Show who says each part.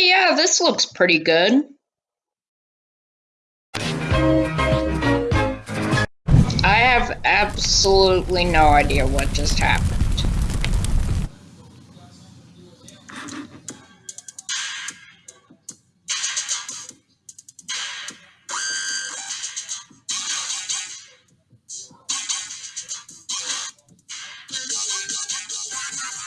Speaker 1: Yeah, this looks pretty good. I have absolutely no idea what just happened.